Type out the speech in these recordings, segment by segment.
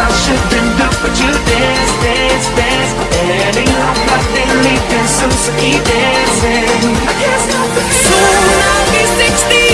I should been done But you dance, dance, dance. Ending up nothing, leaving Suzuki dancing. I can't stop the So I'll be 16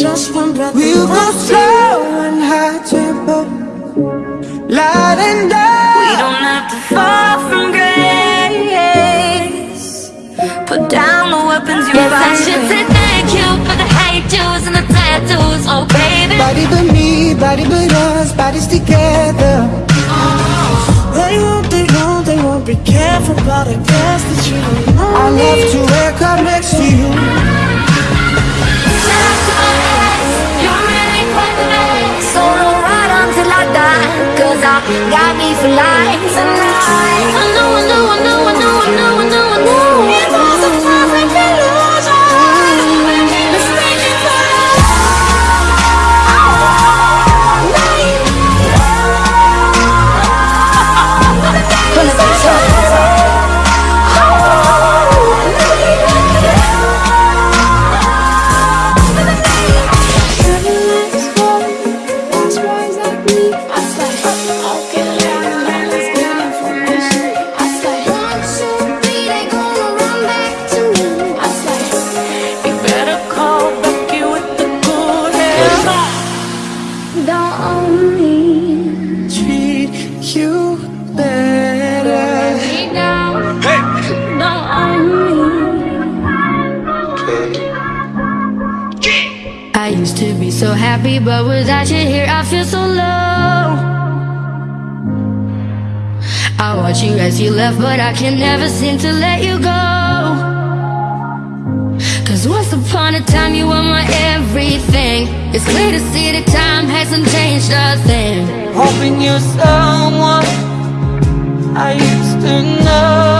just one breath. We'll go slow and high tempo, light and dark. We don't have to fall from grace. Put down the weapons you Yes, I should say thank you for the hate and the tattoos, oh baby. Body but me, body but us, bodies together. They won't, they won't, they won't be careful, about I guess that you don't know I love to wake up next to you. Got me life tonight. I know, I know, I know, I know, I know. Used to be so happy, but without you here, I feel so low. I watch you as you left, but I can never seem to let you go. Cause once upon a time, you were my everything. It's clear to see that time hasn't changed a thing. Hoping you're someone I used to know.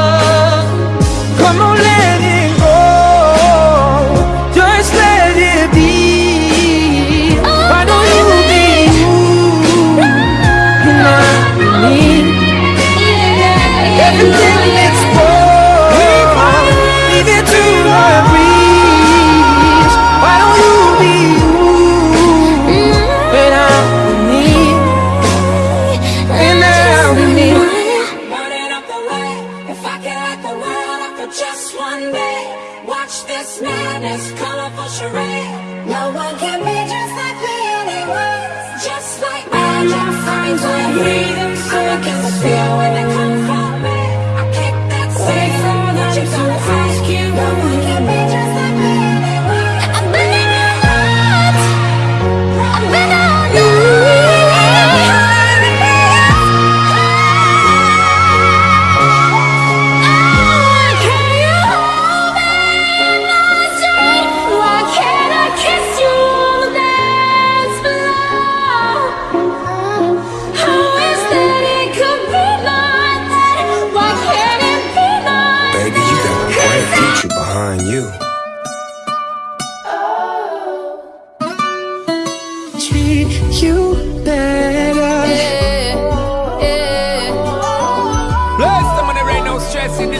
Light the world up for just one day, watch this madness, colorful charade. No one can be just like me anyway. Just like magic finds my breathing circus. Feel when they come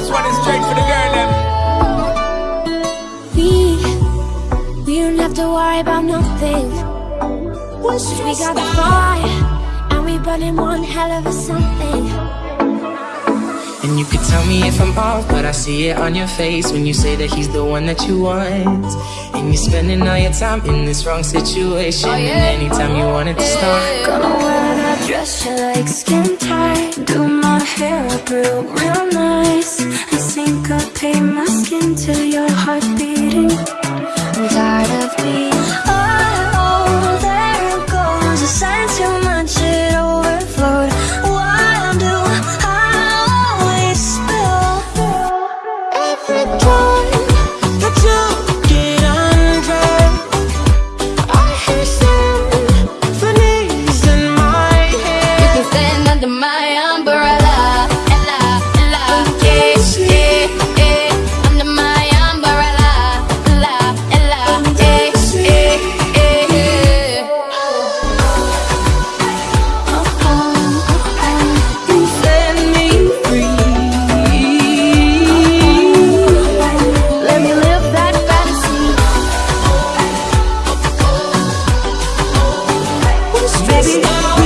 This one is straight for the girl. Them. We, we don't have to worry about nothing. Cause we got the fire, and we burning one hell of a something. And you could tell me if I'm off, but I see it on your face when you say that he's the one that you want. And you're spending all your time in this wrong situation. And anytime you want it to start, Gonna wear that dress you like skin tight. Do my hair up real, real nice. I syncopate my skin to your heart beating. I'm tired of being. Baby,